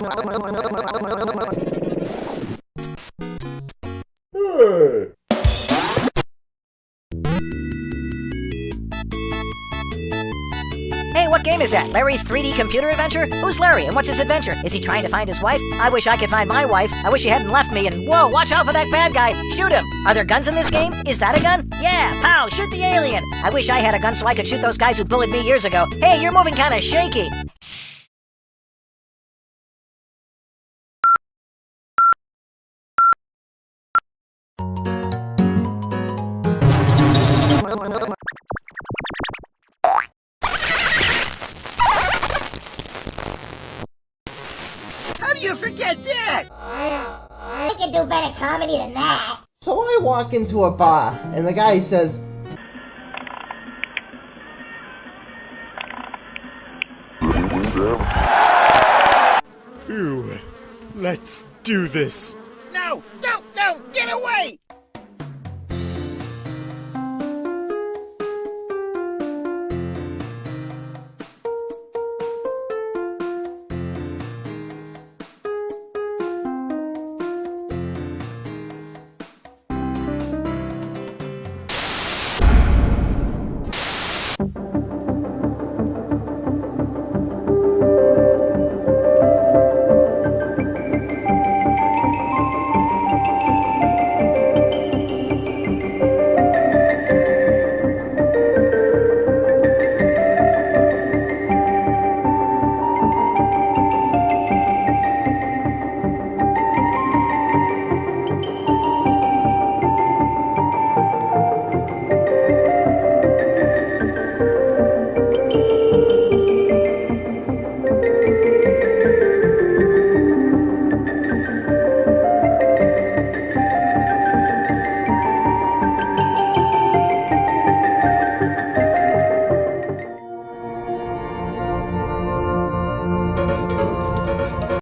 Hey, what game is that? Larry's 3D computer adventure? Who's Larry and what's his adventure? Is he trying to find his wife? I wish I could find my wife. I wish he hadn't left me and whoa, watch out for that bad guy. Shoot him. Are there guns in this game? Is that a gun? Yeah, pow, shoot the alien. I wish I had a gun so I could shoot those guys who bullied me years ago. Hey, you're moving kind of shaky. How do you forget that? I can do better comedy than that. So I walk into a bar, and the guy says, Ooh, let's do this. No, no, no, get away!